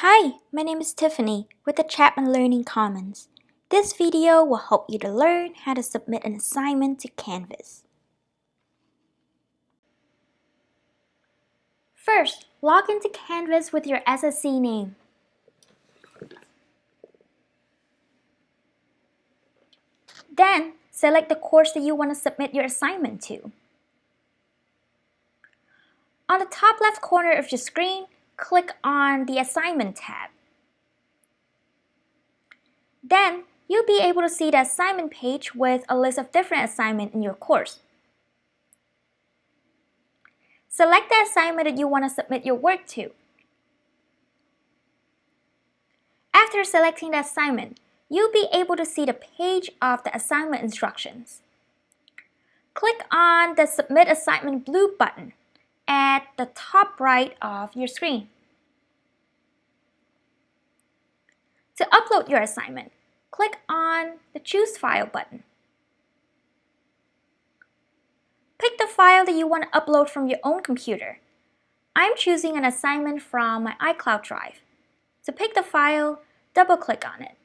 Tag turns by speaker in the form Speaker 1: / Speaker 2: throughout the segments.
Speaker 1: Hi, my name is Tiffany with the Chapman Learning Commons. This video will help you to learn how to submit an assignment to Canvas. First, log into Canvas with your SSC name. Then, select the course that you want to submit your assignment to. On the top left corner of your screen, click on the Assignment tab. Then, you'll be able to see the assignment page with a list of different assignments in your course. Select the assignment that you want to submit your work to. After selecting the assignment, you'll be able to see the page of the assignment instructions. Click on the Submit Assignment blue button at the top right of your screen. To upload your assignment, click on the Choose File button. Pick the file that you want to upload from your own computer. I'm choosing an assignment from my iCloud Drive. To pick the file, double-click on it.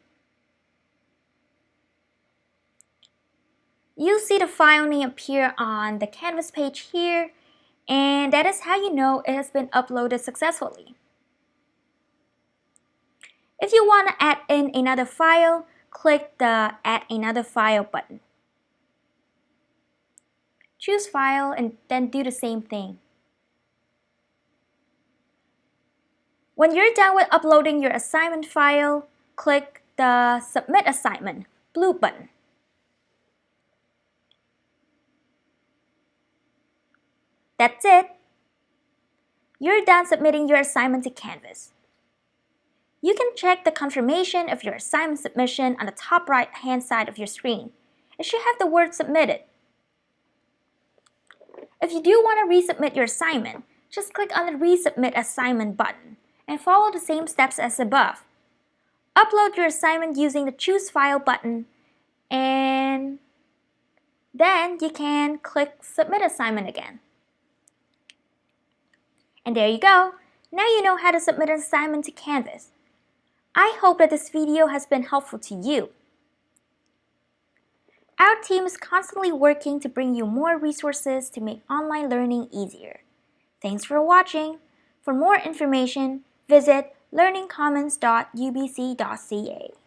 Speaker 1: You'll see the file name appear on the Canvas page here, and that is how you know it has been uploaded successfully. If you want to add in another file, click the Add Another File button. Choose File and then do the same thing. When you're done with uploading your assignment file, click the Submit Assignment blue button. That's it! You're done submitting your assignment to Canvas. You can check the confirmation of your assignment submission on the top right hand side of your screen. It should have the word submitted. If you do want to resubmit your assignment, just click on the Resubmit Assignment button and follow the same steps as above. Upload your assignment using the Choose File button and then you can click Submit Assignment again. And there you go! Now you know how to submit an assignment to Canvas. I hope that this video has been helpful to you. Our team is constantly working to bring you more resources to make online learning easier. Thanks for watching. For more information, visit learningcommons.ubc.ca.